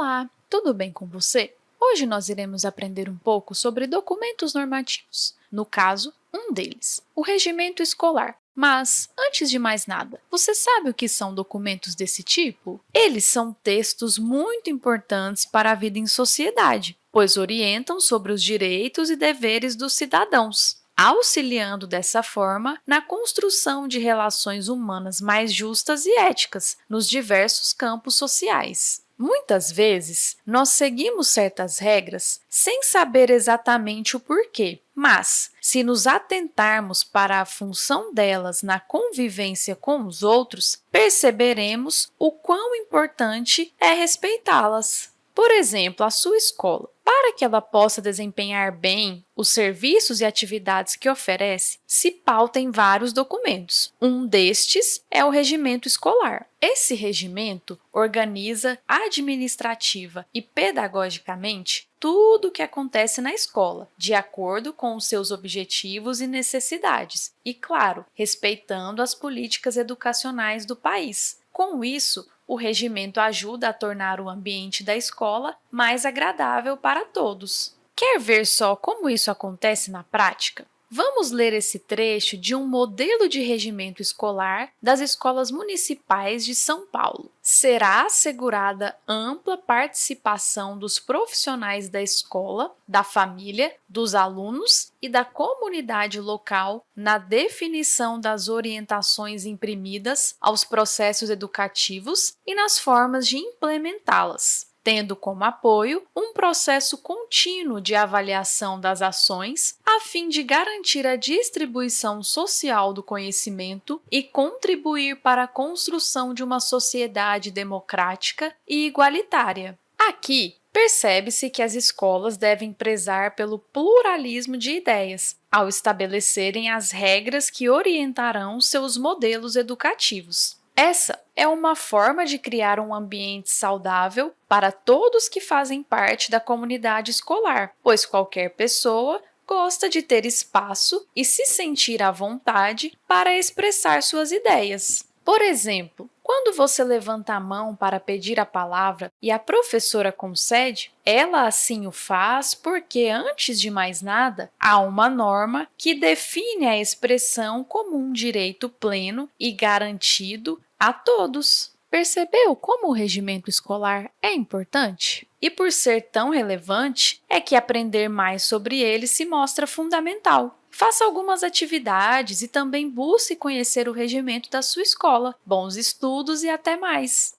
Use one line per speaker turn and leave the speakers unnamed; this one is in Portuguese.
Olá, tudo bem com você? Hoje nós iremos aprender um pouco sobre documentos normativos, no caso, um deles, o regimento escolar. Mas, antes de mais nada, você sabe o que são documentos desse tipo? Eles são textos muito importantes para a vida em sociedade, pois orientam sobre os direitos e deveres dos cidadãos, auxiliando dessa forma na construção de relações humanas mais justas e éticas nos diversos campos sociais. Muitas vezes, nós seguimos certas regras sem saber exatamente o porquê, mas, se nos atentarmos para a função delas na convivência com os outros, perceberemos o quão importante é respeitá-las. Por exemplo, a sua escola. Para que ela possa desempenhar bem os serviços e atividades que oferece, se pauta em vários documentos. Um destes é o regimento escolar. Esse regimento organiza administrativa e pedagogicamente tudo o que acontece na escola, de acordo com os seus objetivos e necessidades, e, claro, respeitando as políticas educacionais do país. Com isso, o regimento ajuda a tornar o ambiente da escola mais agradável para todos. Quer ver só como isso acontece na prática? Vamos ler esse trecho de um modelo de regimento escolar das escolas municipais de São Paulo. Será assegurada ampla participação dos profissionais da escola, da família, dos alunos e da comunidade local na definição das orientações imprimidas aos processos educativos e nas formas de implementá-las tendo como apoio um processo contínuo de avaliação das ações a fim de garantir a distribuição social do conhecimento e contribuir para a construção de uma sociedade democrática e igualitária. Aqui, percebe-se que as escolas devem prezar pelo pluralismo de ideias, ao estabelecerem as regras que orientarão seus modelos educativos. Essa é uma forma de criar um ambiente saudável para todos que fazem parte da comunidade escolar, pois qualquer pessoa gosta de ter espaço e se sentir à vontade para expressar suas ideias. Por exemplo, quando você levanta a mão para pedir a palavra e a professora concede, ela assim o faz porque, antes de mais nada, há uma norma que define a expressão como um direito pleno e garantido a todos. Percebeu como o regimento escolar é importante? E por ser tão relevante, é que aprender mais sobre ele se mostra fundamental. Faça algumas atividades e também busque conhecer o regimento da sua escola. Bons estudos e até mais!